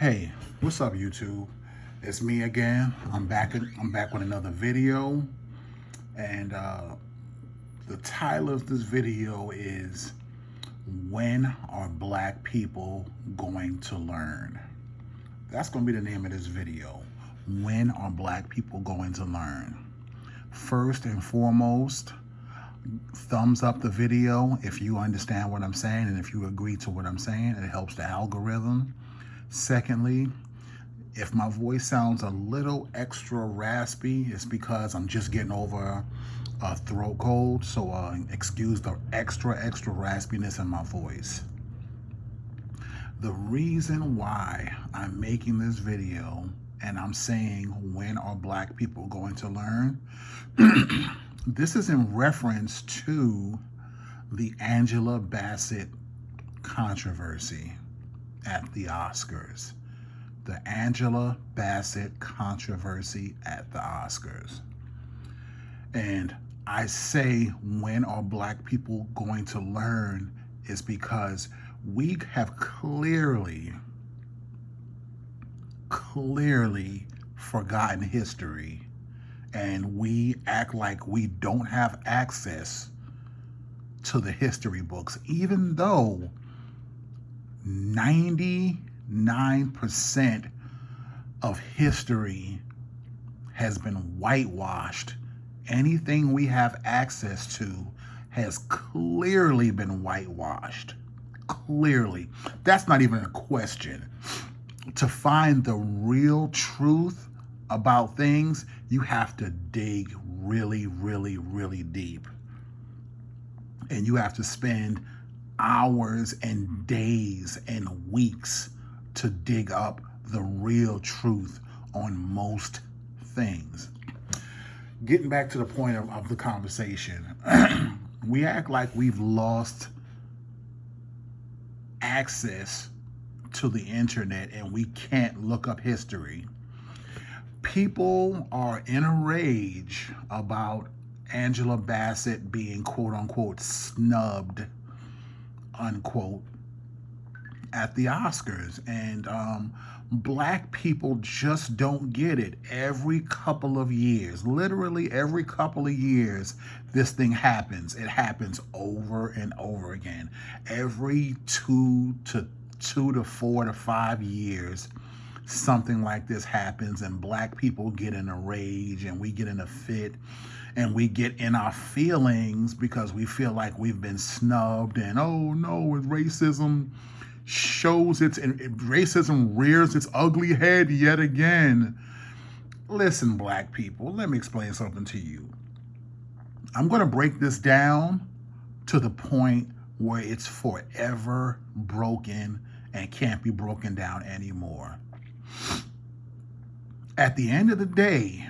Hey, what's up YouTube? It's me again. I'm back I'm back with another video. And uh, the title of this video is When Are Black People Going to Learn? That's going to be the name of this video. When are black people going to learn? First and foremost, thumbs up the video if you understand what I'm saying and if you agree to what I'm saying. It helps the algorithm. Secondly, if my voice sounds a little extra raspy, it's because I'm just getting over a throat cold. So uh, excuse the extra, extra raspiness in my voice. The reason why I'm making this video and I'm saying when are black people going to learn? this is in reference to the Angela Bassett controversy at the Oscars. The Angela Bassett controversy at the Oscars. And I say, when are black people going to learn is because we have clearly, clearly forgotten history and we act like we don't have access to the history books, even though 99% of history has been whitewashed. Anything we have access to has clearly been whitewashed. Clearly. That's not even a question. To find the real truth about things, you have to dig really, really, really deep. And you have to spend hours and hmm. days and weeks to dig up the real truth on most things. Getting back to the point of, of the conversation, we act like we've lost access to the internet and we can't look up history. People are in a rage about Angela Bassett being quote unquote snubbed unquote, at the Oscars. And um, black people just don't get it. Every couple of years, literally every couple of years, this thing happens. It happens over and over again. Every two to two to four to five years, something like this happens and black people get in a rage and we get in a fit and we get in our feelings because we feel like we've been snubbed and oh no, racism shows its racism rears its ugly head yet again. Listen, black people, let me explain something to you. I'm going to break this down to the point where it's forever broken and can't be broken down anymore. At the end of the day,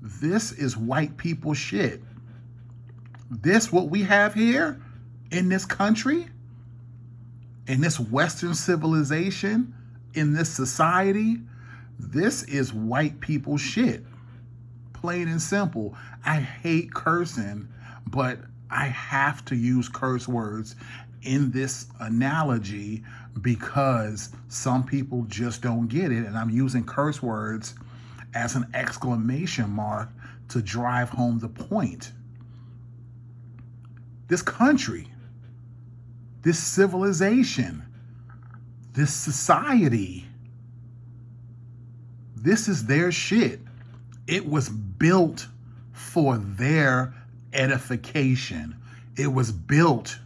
this is white people shit. This, what we have here in this country, in this Western civilization, in this society, this is white people shit. Plain and simple. I hate cursing, but I have to use curse words in this analogy because some people just don't get it. And I'm using curse words as an exclamation mark to drive home the point. This country, this civilization, this society, this is their shit. It was built for their edification. It was built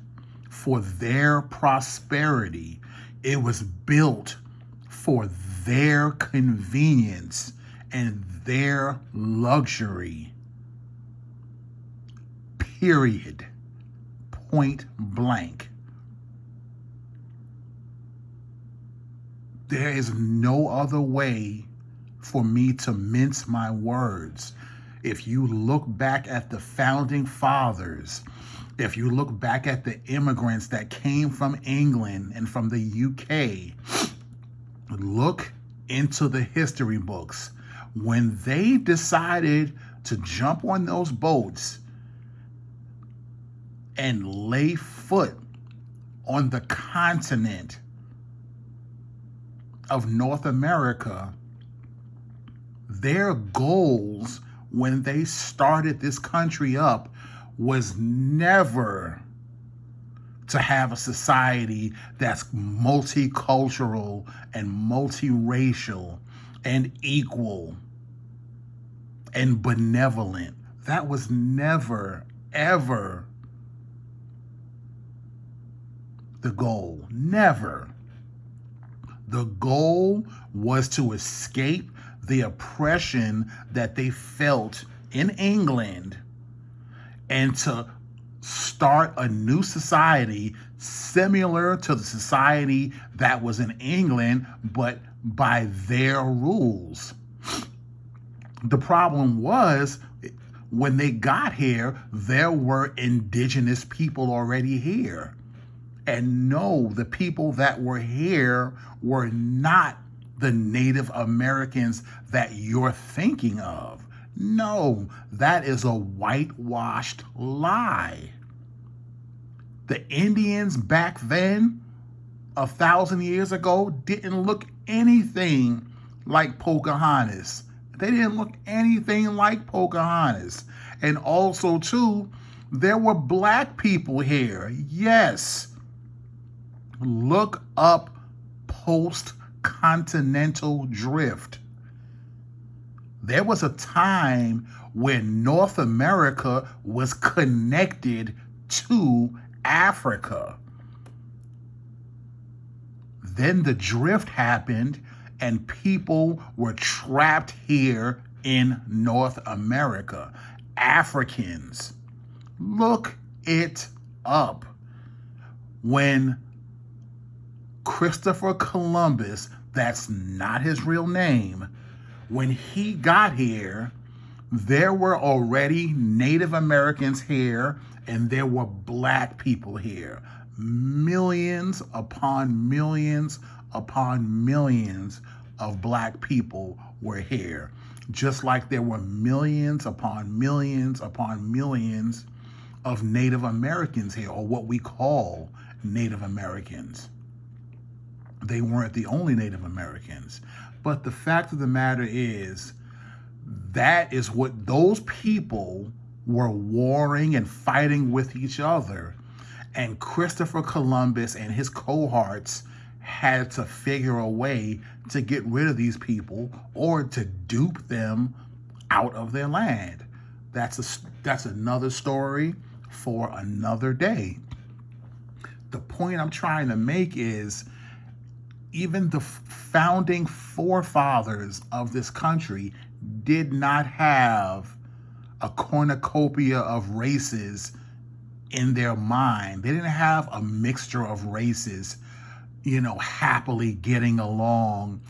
for their prosperity. It was built for their convenience and their luxury. Period. Point blank. There is no other way for me to mince my words. If you look back at the founding fathers, if you look back at the immigrants that came from England and from the UK, look into the history books when they decided to jump on those boats and lay foot on the continent of North America, their goals when they started this country up was never to have a society that's multicultural and multiracial and equal and benevolent. That was never, ever the goal. Never. The goal was to escape the oppression that they felt in England and to start a new society similar to the society that was in England, but by their rules. The problem was when they got here, there were indigenous people already here. And no, the people that were here were not the Native Americans that you're thinking of. No, that is a whitewashed lie. The Indians back then, a thousand years ago, didn't look anything like Pocahontas. They didn't look anything like Pocahontas. And also, too, there were black people here. Yes. Look up post continental drift. There was a time when North America was connected to Africa. Then the drift happened and people were trapped here in North America. Africans. Look it up. When Christopher Columbus, that's not his real name, when he got here, there were already Native Americans here and there were black people here. Millions upon millions upon millions of black people were here. Just like there were millions upon millions upon millions of Native Americans here, or what we call Native Americans they weren't the only Native Americans. But the fact of the matter is, that is what those people were warring and fighting with each other. And Christopher Columbus and his cohorts had to figure a way to get rid of these people or to dupe them out of their land. That's a that's another story for another day. The point I'm trying to make is even the founding forefathers of this country did not have a cornucopia of races in their mind. They didn't have a mixture of races, you know, happily getting along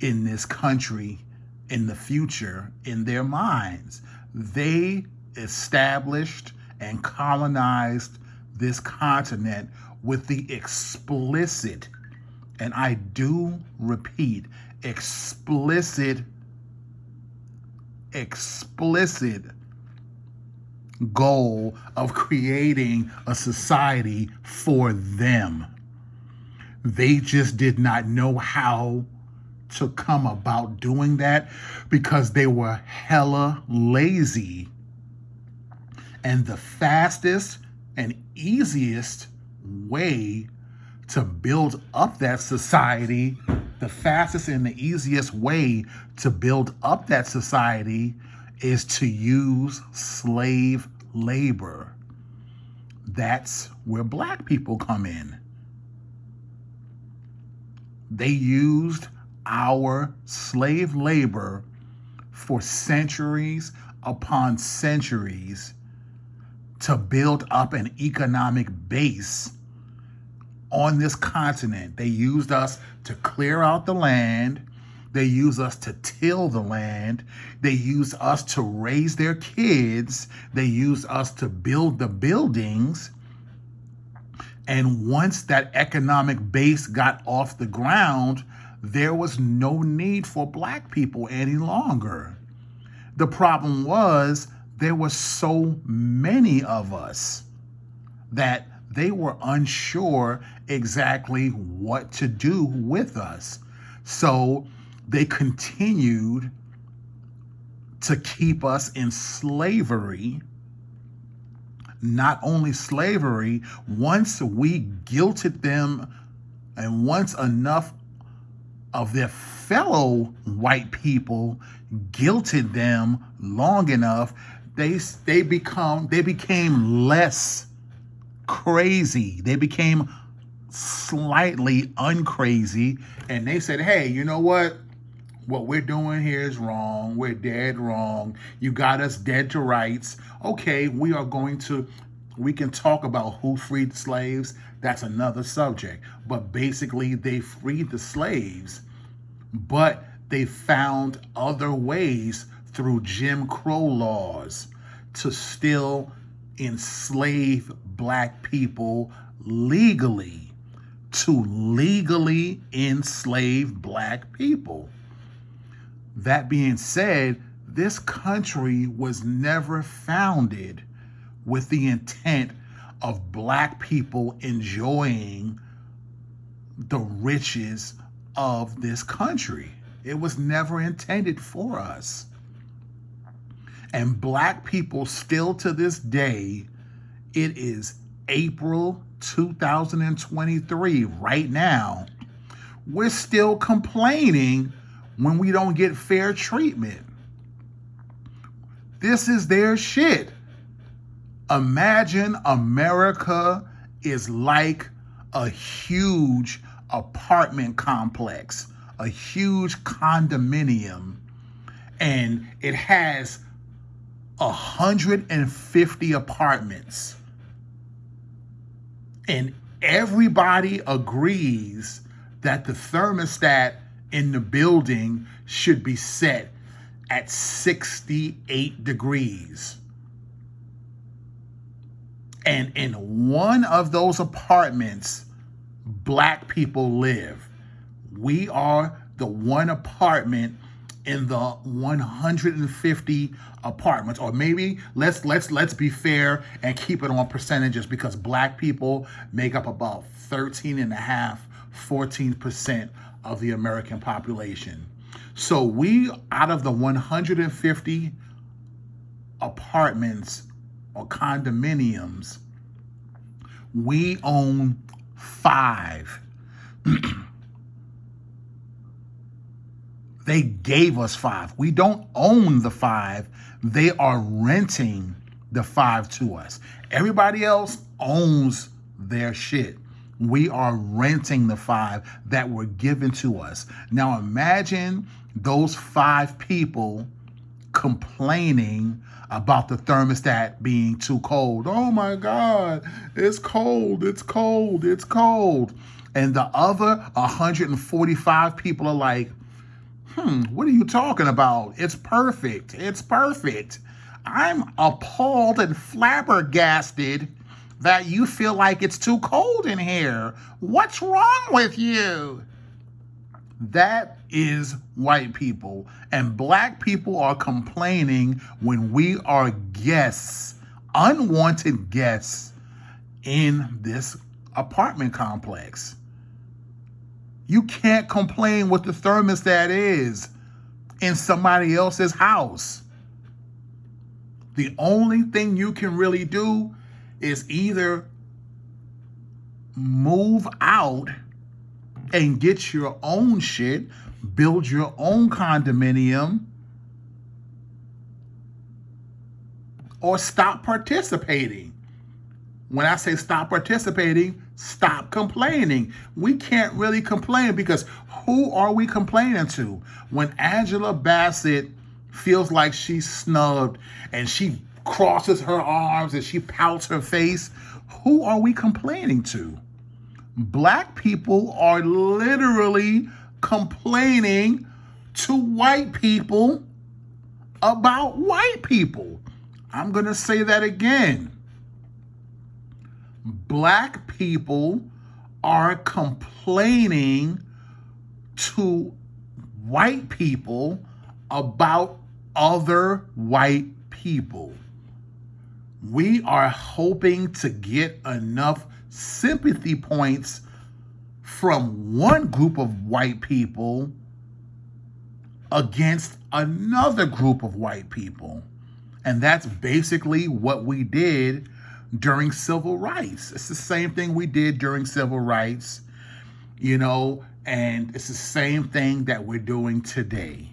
in this country in the future in their minds. They established and colonized this continent with the explicit and I do repeat, explicit, explicit goal of creating a society for them. They just did not know how to come about doing that because they were hella lazy. And the fastest and easiest way to build up that society, the fastest and the easiest way to build up that society is to use slave labor. That's where black people come in. They used our slave labor for centuries upon centuries to build up an economic base on this continent. They used us to clear out the land. They use us to till the land. They use us to raise their kids. They use us to build the buildings. And once that economic base got off the ground, there was no need for black people any longer. The problem was there were so many of us that they were unsure exactly what to do with us. So they continued to keep us in slavery. Not only slavery, once we guilted them and once enough of their fellow white people guilted them long enough, they they become they became less crazy. They became slightly uncrazy and they said, "Hey, you know what? What we're doing here is wrong. We're dead wrong. You got us dead to rights. Okay, we are going to we can talk about who freed the slaves. That's another subject. But basically, they freed the slaves, but they found other ways through Jim Crow laws to still enslave black people legally, to legally enslave black people. That being said, this country was never founded with the intent of black people enjoying the riches of this country. It was never intended for us. And black people still to this day, it is April 2023 right now. We're still complaining when we don't get fair treatment. This is their shit. Imagine America is like a huge apartment complex, a huge condominium, and it has 150 apartments. And everybody agrees that the thermostat in the building should be set at 68 degrees. And in one of those apartments, black people live. We are the one apartment in the 150 apartments or maybe let's let's let's be fair and keep it on percentages because black people make up about 13 and a half 14% of the American population. So we out of the 150 apartments or condominiums we own 5 They gave us five. We don't own the five. They are renting the five to us. Everybody else owns their shit. We are renting the five that were given to us. Now imagine those five people complaining about the thermostat being too cold. Oh my God, it's cold, it's cold, it's cold. And the other 145 people are like, hmm, what are you talking about? It's perfect. It's perfect. I'm appalled and flabbergasted that you feel like it's too cold in here. What's wrong with you? That is white people. And black people are complaining when we are guests, unwanted guests in this apartment complex. You can't complain what the thermostat is in somebody else's house. The only thing you can really do is either move out and get your own shit, build your own condominium, or stop participating. When I say stop participating, stop complaining. We can't really complain because who are we complaining to? When Angela Bassett feels like she's snubbed and she crosses her arms and she pouts her face, who are we complaining to? Black people are literally complaining to white people about white people. I'm going to say that again black people are complaining to white people about other white people. We are hoping to get enough sympathy points from one group of white people against another group of white people. And that's basically what we did during civil rights. It's the same thing we did during civil rights, you know, and it's the same thing that we're doing today.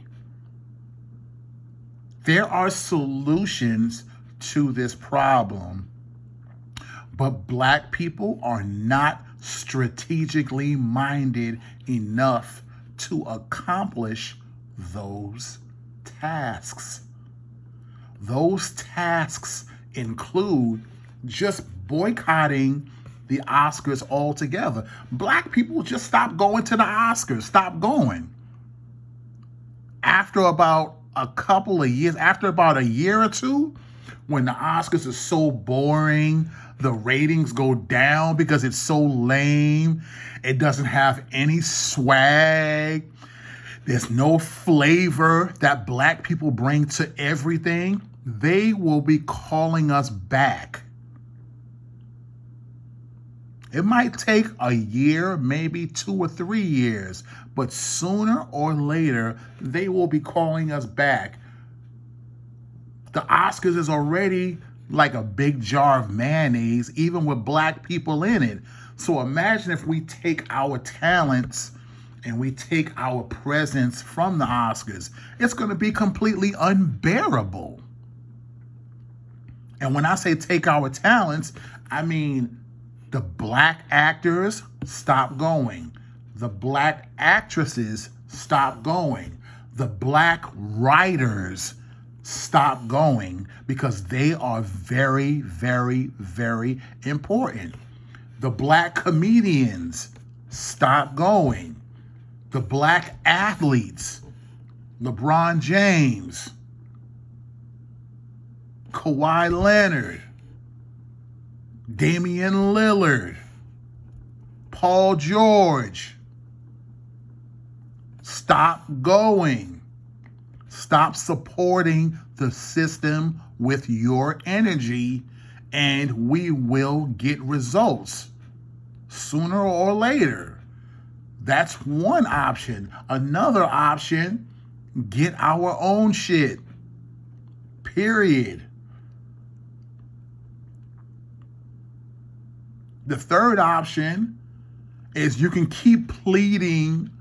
There are solutions to this problem, but black people are not strategically minded enough to accomplish those tasks. Those tasks include just boycotting the Oscars altogether. Black people just stop going to the Oscars, stop going. After about a couple of years, after about a year or two, when the Oscars are so boring, the ratings go down because it's so lame, it doesn't have any swag, there's no flavor that black people bring to everything, they will be calling us back. It might take a year, maybe two or three years, but sooner or later, they will be calling us back. The Oscars is already like a big jar of mayonnaise, even with black people in it. So imagine if we take our talents and we take our presence from the Oscars, it's going to be completely unbearable. And when I say take our talents, I mean the black actors stop going. The black actresses stop going. The black writers stop going because they are very, very, very important. The black comedians stop going the black athletes, LeBron James, Kawhi Leonard, Damian Lillard, Paul George. Stop going. Stop supporting the system with your energy, and we will get results sooner or later. That's one option. Another option, get our own shit. Period. The third option is you can keep pleading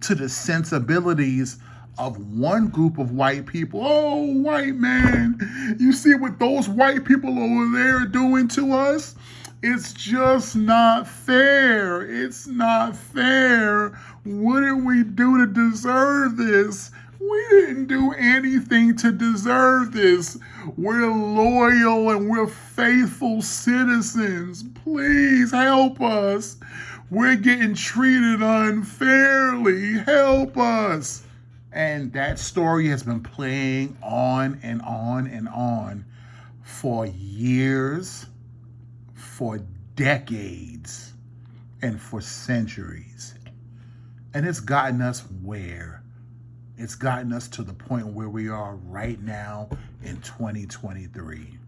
to the sensibilities of one group of white people. Oh, white man, you see what those white people over there are doing to us? It's just not fair. It's not fair. What did we do to deserve this? We didn't do anything to deserve this. We're loyal and we're faithful citizens. Please help us. We're getting treated unfairly. Help us. And that story has been playing on and on and on for years for decades and for centuries. And it's gotten us where? It's gotten us to the point where we are right now in 2023.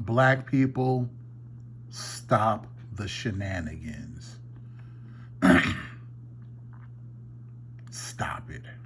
Black people, stop the shenanigans. Stop it.